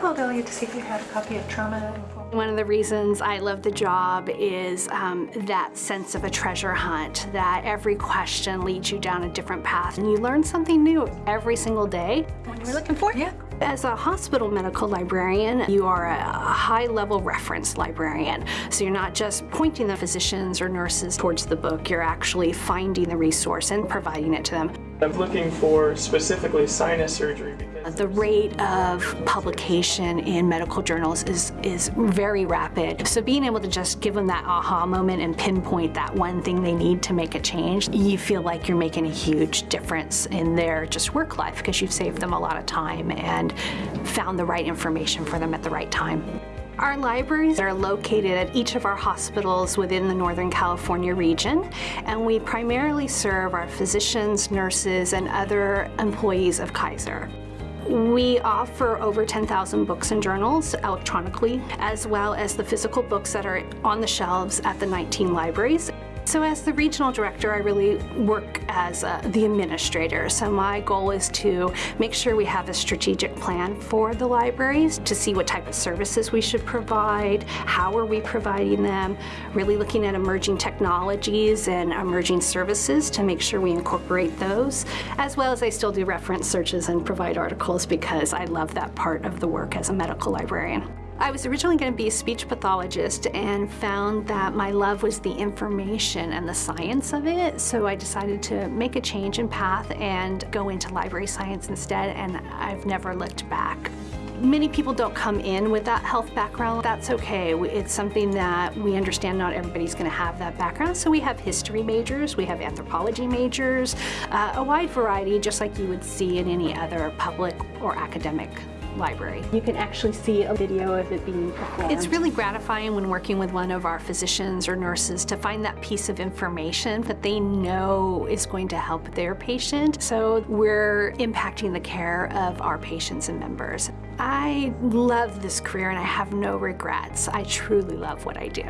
called Elliot to see if you had a copy of Trauma One of the reasons I love the job is um, that sense of a treasure hunt, that every question leads you down a different path and you learn something new every single day. What you looking for? Yeah. As a hospital medical librarian, you are a high-level reference librarian. So you're not just pointing the physicians or nurses towards the book, you're actually finding the resource and providing it to them. I'm looking for specifically sinus surgery because the rate of publication in medical journals is is very rapid. So being able to just give them that aha moment and pinpoint that one thing they need to make a change, you feel like you're making a huge difference in their just work life because you've saved them a lot of time and found the right information for them at the right time. Our libraries are located at each of our hospitals within the Northern California region, and we primarily serve our physicians, nurses, and other employees of Kaiser. We offer over 10,000 books and journals electronically, as well as the physical books that are on the shelves at the 19 libraries. So as the regional director, I really work as uh, the administrator. So my goal is to make sure we have a strategic plan for the libraries to see what type of services we should provide, how are we providing them, really looking at emerging technologies and emerging services to make sure we incorporate those, as well as I still do reference searches and provide articles because I love that part of the work as a medical librarian. I was originally going to be a speech pathologist and found that my love was the information and the science of it, so I decided to make a change in path and go into library science instead, and I've never looked back. Many people don't come in with that health background. That's okay. It's something that we understand not everybody's going to have that background. So we have history majors, we have anthropology majors, uh, a wide variety just like you would see in any other public or academic library. You can actually see a video of it being performed. It's really gratifying when working with one of our physicians or nurses to find that piece of information that they know is going to help their patient. So we're impacting the care of our patients and members. I love this career and I have no regrets. I truly love what I do.